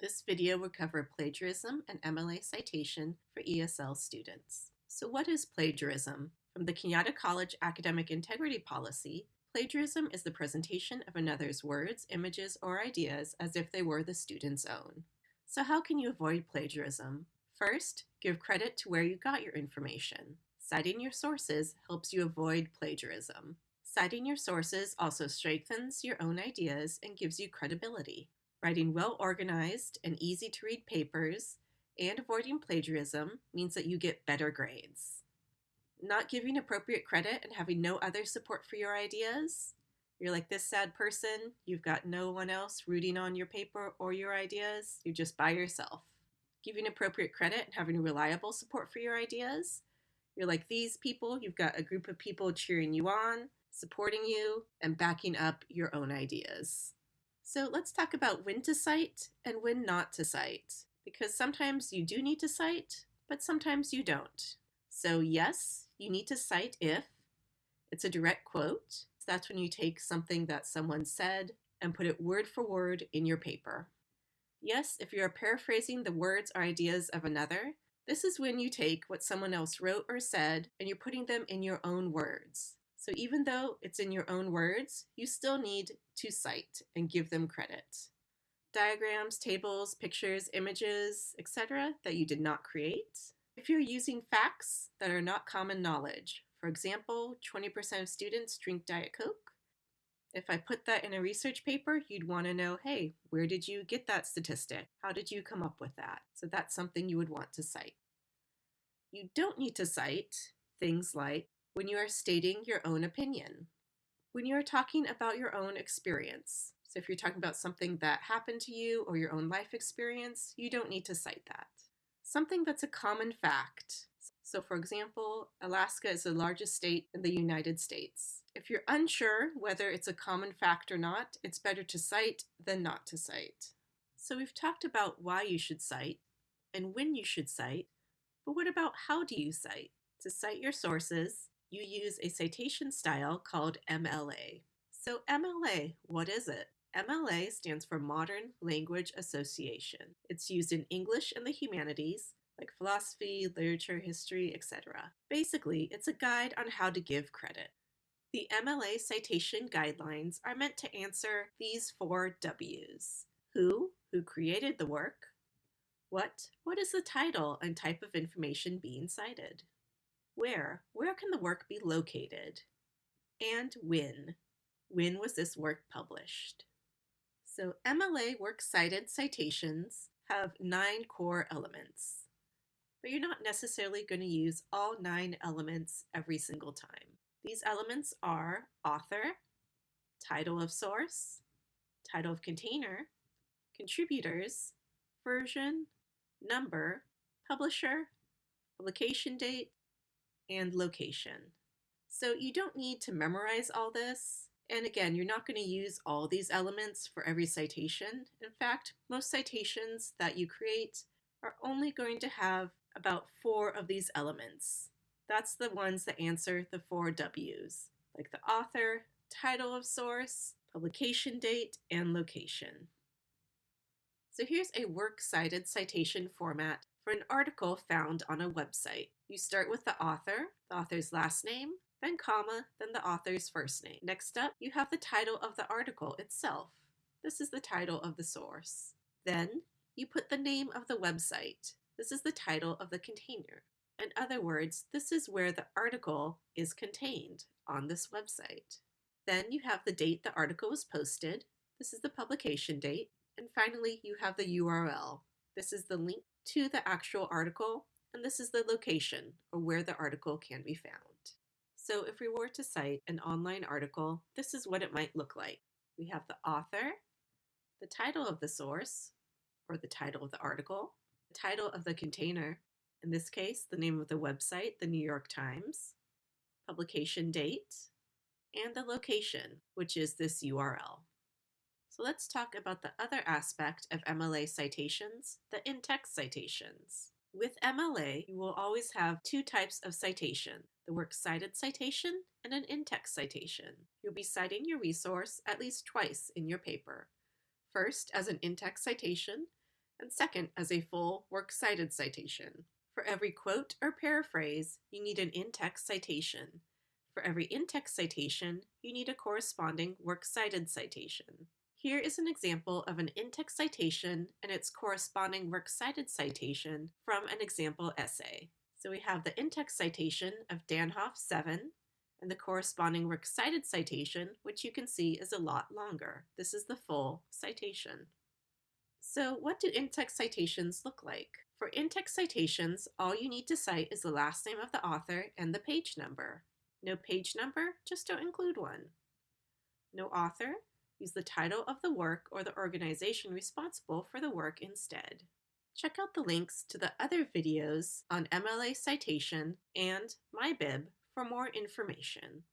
This video will cover plagiarism and MLA citation for ESL students. So what is plagiarism? From the Kenyatta College Academic Integrity Policy, plagiarism is the presentation of another's words, images, or ideas as if they were the student's own. So how can you avoid plagiarism? First, give credit to where you got your information. Citing your sources helps you avoid plagiarism. Citing your sources also strengthens your own ideas and gives you credibility. Writing well-organized and easy-to-read papers and avoiding plagiarism means that you get better grades. Not giving appropriate credit and having no other support for your ideas, you're like this sad person, you've got no one else rooting on your paper or your ideas, you're just by yourself. Giving appropriate credit and having reliable support for your ideas, you're like these people, you've got a group of people cheering you on, supporting you, and backing up your own ideas. So let's talk about when to cite and when not to cite, because sometimes you do need to cite, but sometimes you don't. So yes, you need to cite if it's a direct quote. That's when you take something that someone said and put it word for word in your paper. Yes, if you are paraphrasing the words or ideas of another, this is when you take what someone else wrote or said and you're putting them in your own words. So even though it's in your own words, you still need to cite and give them credit. Diagrams, tables, pictures, images, etc. that you did not create. If you're using facts that are not common knowledge, for example, 20% of students drink Diet Coke. If I put that in a research paper, you'd want to know, hey, where did you get that statistic? How did you come up with that? So that's something you would want to cite. You don't need to cite things like when you are stating your own opinion, when you are talking about your own experience. So if you're talking about something that happened to you or your own life experience, you don't need to cite that. Something that's a common fact. So for example, Alaska is the largest state in the United States. If you're unsure whether it's a common fact or not, it's better to cite than not to cite. So we've talked about why you should cite and when you should cite, but what about how do you cite? To cite your sources, you use a citation style called MLA. So MLA, what is it? MLA stands for Modern Language Association. It's used in English and the humanities, like philosophy, literature, history, etc. Basically, it's a guide on how to give credit. The MLA citation guidelines are meant to answer these four W's. Who, who created the work? What, what is the title and type of information being cited? Where? Where can the work be located? And when? When was this work published? So MLA works cited citations have nine core elements, but you're not necessarily going to use all nine elements every single time. These elements are author, title of source, title of container, contributors, version, number, publisher, publication date, and location. So you don't need to memorize all this. And again, you're not going to use all these elements for every citation. In fact, most citations that you create are only going to have about four of these elements. That's the ones that answer the four W's, like the author, title of source, publication date, and location. So here's a works cited citation format for an article found on a website. You start with the author, the author's last name, then comma, then the author's first name. Next up, you have the title of the article itself. This is the title of the source. Then, you put the name of the website. This is the title of the container. In other words, this is where the article is contained on this website. Then you have the date the article was posted. This is the publication date. And finally, you have the URL. This is the link to the actual article and this is the location or where the article can be found. So if we were to cite an online article, this is what it might look like. We have the author, the title of the source, or the title of the article, the title of the container, in this case, the name of the website, the New York Times, publication date, and the location, which is this URL. Let's talk about the other aspect of MLA citations, the in-text citations. With MLA, you will always have two types of citation, the works cited citation and an in-text citation. You'll be citing your resource at least twice in your paper. First as an in-text citation, and second as a full works cited citation. For every quote or paraphrase, you need an in-text citation. For every in-text citation, you need a corresponding works cited citation. Here is an example of an in-text citation and its corresponding works cited citation from an example essay. So we have the in-text citation of Danhof 7 and the corresponding works cited citation, which you can see is a lot longer. This is the full citation. So what do in-text citations look like? For in-text citations, all you need to cite is the last name of the author and the page number. No page number, just don't include one. No author, use the title of the work or the organization responsible for the work instead. Check out the links to the other videos on MLA citation and MyBib for more information.